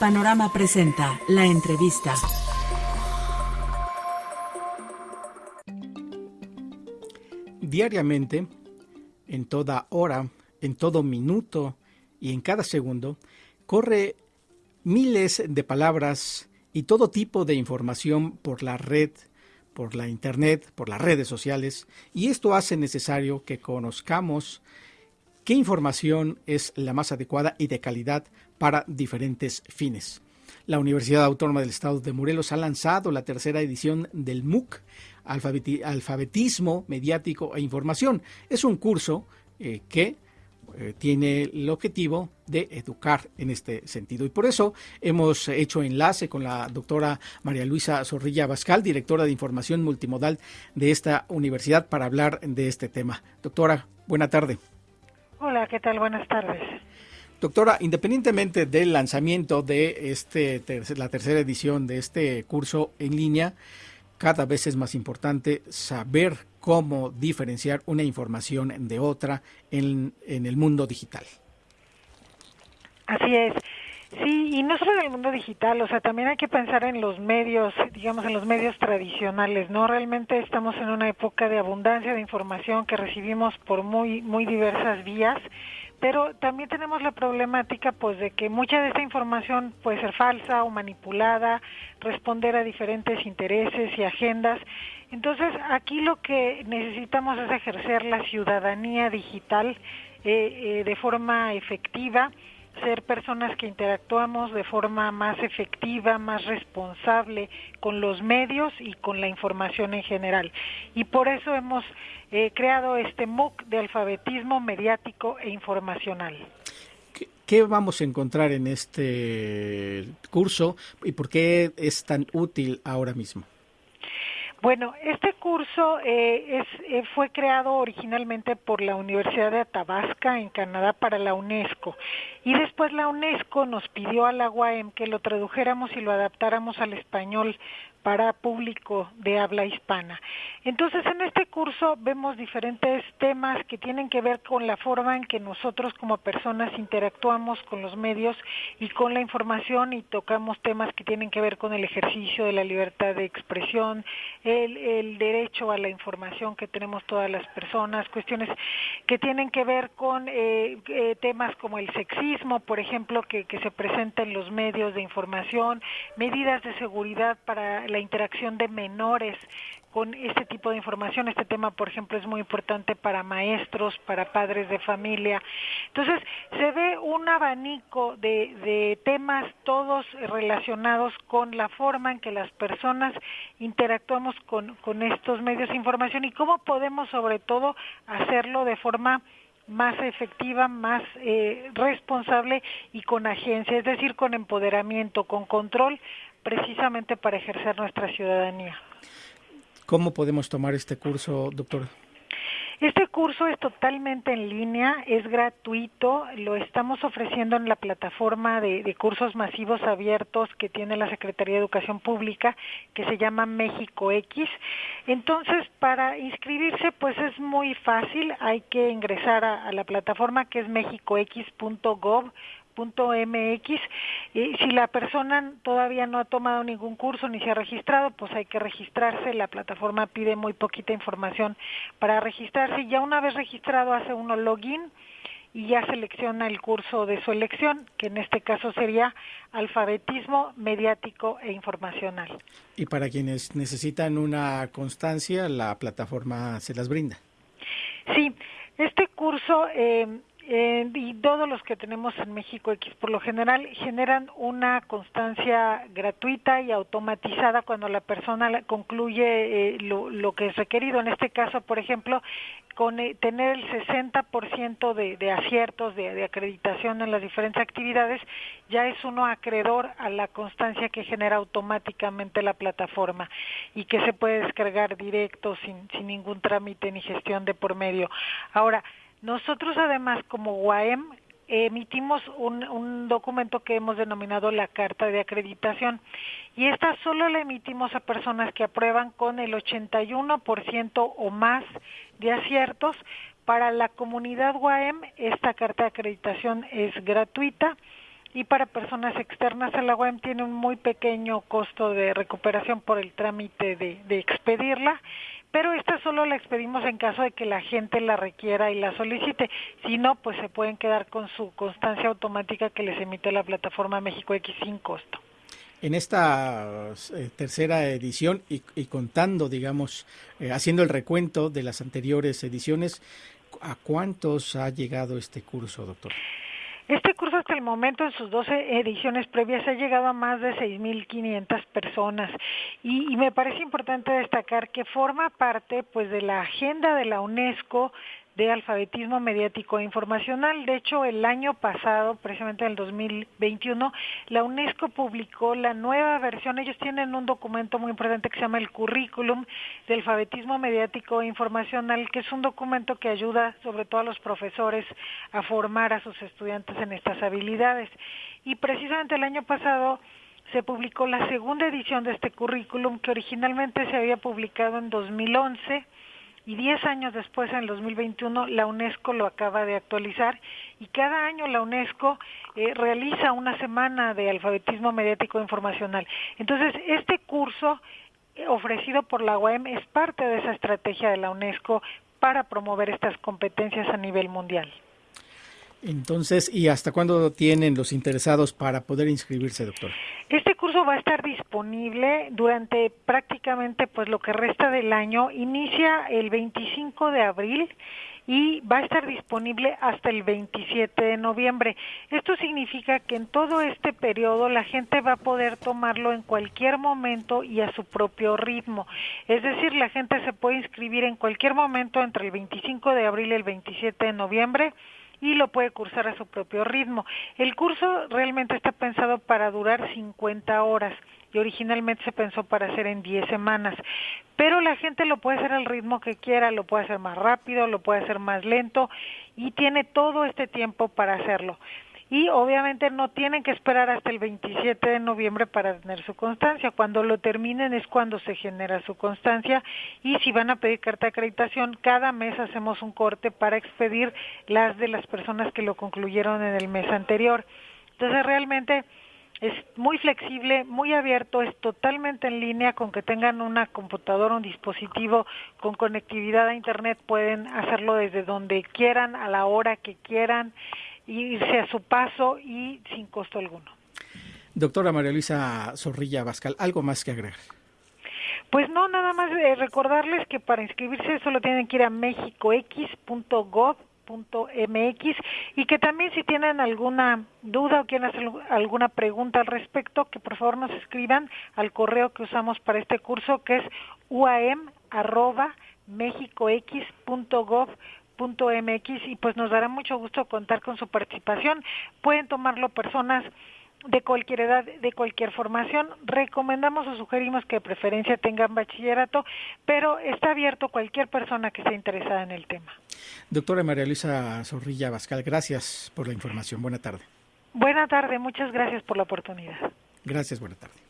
Panorama presenta la entrevista. Diariamente, en toda hora, en todo minuto y en cada segundo, corre miles de palabras y todo tipo de información por la red, por la Internet, por las redes sociales, y esto hace necesario que conozcamos qué información es la más adecuada y de calidad para diferentes fines. La Universidad Autónoma del Estado de Morelos ha lanzado la tercera edición del MOOC, Alfabetismo Mediático e Información. Es un curso eh, que eh, tiene el objetivo de educar en este sentido. Y por eso hemos hecho enlace con la doctora María Luisa Zorrilla Bascal, directora de Información Multimodal de esta universidad, para hablar de este tema. Doctora, buena tarde. Hola, ¿qué tal? Buenas tardes. Doctora, independientemente del lanzamiento de este la tercera edición de este curso en línea, cada vez es más importante saber cómo diferenciar una información de otra en, en el mundo digital. Así es. Sí, y no solo en el mundo digital, o sea, también hay que pensar en los medios, digamos, en los medios tradicionales, ¿no? Realmente estamos en una época de abundancia de información que recibimos por muy, muy diversas vías, pero también tenemos la problemática, pues, de que mucha de esta información puede ser falsa o manipulada, responder a diferentes intereses y agendas. Entonces, aquí lo que necesitamos es ejercer la ciudadanía digital eh, eh, de forma efectiva, ser personas que interactuamos de forma más efectiva, más responsable con los medios y con la información en general. Y por eso hemos eh, creado este MOOC de alfabetismo mediático e informacional. ¿Qué vamos a encontrar en este curso y por qué es tan útil ahora mismo? Bueno, este curso eh, es, eh, fue creado originalmente por la Universidad de Athabasca en Canadá para la UNESCO. Y después la UNESCO nos pidió a la UAM que lo tradujéramos y lo adaptáramos al español para público de habla hispana. Entonces, en este curso vemos diferentes temas que tienen que ver con la forma en que nosotros como personas interactuamos con los medios y con la información y tocamos temas que tienen que ver con el ejercicio de la libertad de expresión, el, derecho a la información que tenemos todas las personas, cuestiones que tienen que ver con eh, eh, temas como el sexismo, por ejemplo, que, que se presenta en los medios de información, medidas de seguridad para la interacción de menores con este tipo de información. Este tema, por ejemplo, es muy importante para maestros, para padres de familia. Entonces, se ve un abanico de, de, temas todos relacionados con la forma en que las personas interactuamos con, con estos medios de información y cómo podemos, sobre todo, hacerlo de forma más efectiva, más eh, responsable y con agencia, es decir, con empoderamiento, con control, precisamente para ejercer nuestra ciudadanía. ¿Cómo podemos tomar este curso, doctor? Este curso es totalmente en línea, es gratuito, lo estamos ofreciendo en la plataforma de, cursos masivos abiertos que tiene la Secretaría de Educación Pública, que se llama México X. Entonces, para inscribirse, pues es muy fácil, hay que ingresar a, a la plataforma que es mexicox.gov .mx y si la persona todavía no ha tomado ningún curso ni se ha registrado, pues hay que registrarse, la plataforma pide muy poquita información para registrarse ya una vez registrado hace uno login y ya selecciona el curso de su elección, que en este caso sería alfabetismo mediático e informacional. Y para quienes necesitan una constancia, la plataforma se las brinda. Sí, este curso eh, eh, y todos los que tenemos en México X por lo general generan una constancia gratuita y automatizada cuando la persona concluye eh, lo, que es requerido. En este caso, por ejemplo, con eh, tener el 60% de, de aciertos de, de, acreditación en las diferentes actividades, ya es uno acreedor a la constancia que genera automáticamente la plataforma y que se puede descargar directo sin, sin ningún trámite ni gestión de por medio. Ahora, nosotros además como UAM emitimos un, documento que hemos denominado la carta de acreditación y esta solo la emitimos a personas que aprueban con el 81% o más de aciertos. Para la comunidad UAM esta carta de acreditación es gratuita y para personas externas a la UAM tiene un muy pequeño costo de recuperación por el trámite de, expedirla pero esta solo la expedimos en caso de que la gente la requiera y la solicite. Si no, pues se pueden quedar con su constancia automática que les emite la plataforma México X sin costo. En esta eh, tercera edición y, contando, digamos, eh, haciendo el recuento de las anteriores ediciones, ¿a cuántos ha llegado este curso, doctor? Este curso hasta el momento en sus 12 ediciones previas ha llegado a más de 6.500 personas. Y, y, me parece importante destacar que forma parte pues de la agenda de la UNESCO de alfabetismo mediático e informacional. De hecho, el año pasado, precisamente en el 2021, la UNESCO publicó la nueva versión. Ellos tienen un documento muy importante que se llama el Currículum de alfabetismo mediático e informacional, que es un documento que ayuda sobre todo a los profesores a formar a sus estudiantes en estas habilidades. Y precisamente el año pasado se publicó la segunda edición de este currículum que originalmente se había publicado en 2011 y 10 años después, en el 2021, la UNESCO lo acaba de actualizar y cada año la UNESCO eh, realiza una semana de alfabetismo mediático informacional. Entonces, este curso eh, ofrecido por la UAM es parte de esa estrategia de la UNESCO para promover estas competencias a nivel mundial. Entonces, ¿y hasta cuándo tienen los interesados para poder inscribirse, doctor? Este curso va a estar disponible durante prácticamente pues lo que resta del año. Inicia el 25 de abril y va a estar disponible hasta el 27 de noviembre. Esto significa que en todo este periodo la gente va a poder tomarlo en cualquier momento y a su propio ritmo. Es decir, la gente se puede inscribir en cualquier momento entre el 25 de abril y el 27 de noviembre y lo puede cursar a su propio ritmo. El curso realmente está pensado para durar 50 horas y originalmente se pensó para hacer en 10 semanas, pero la gente lo puede hacer al ritmo que quiera, lo puede hacer más rápido, lo puede hacer más lento y tiene todo este tiempo para hacerlo y obviamente no tienen que esperar hasta el 27 de noviembre para tener su constancia. Cuando lo terminen es cuando se genera su constancia y si van a pedir carta de acreditación, cada mes hacemos un corte para expedir las de las personas que lo concluyeron en el mes anterior. Entonces realmente es muy flexible, muy abierto, es totalmente en línea, con que tengan una computadora, un dispositivo con conectividad a Internet, pueden hacerlo desde donde quieran, a la hora que quieran irse a su paso y sin costo alguno. Doctora María Luisa Zorrilla Bascal, ¿algo más que agregar? Pues no, nada más eh, recordarles que para inscribirse solo tienen que ir a mexicox.gov.mx y que también si tienen alguna duda o quieren hacer alguna pregunta al respecto, que por favor nos escriban al correo que usamos para este curso que es uam@mexicox.gov.mx mx y pues nos dará mucho gusto contar con su participación. Pueden tomarlo personas de cualquier edad, de cualquier formación. Recomendamos o sugerimos que de preferencia tengan bachillerato, pero está abierto cualquier persona que esté interesada en el tema. Doctora María Luisa Zorrilla Bascal, gracias por la información. Buena tarde. Buena tarde, muchas gracias por la oportunidad. Gracias, buena tarde.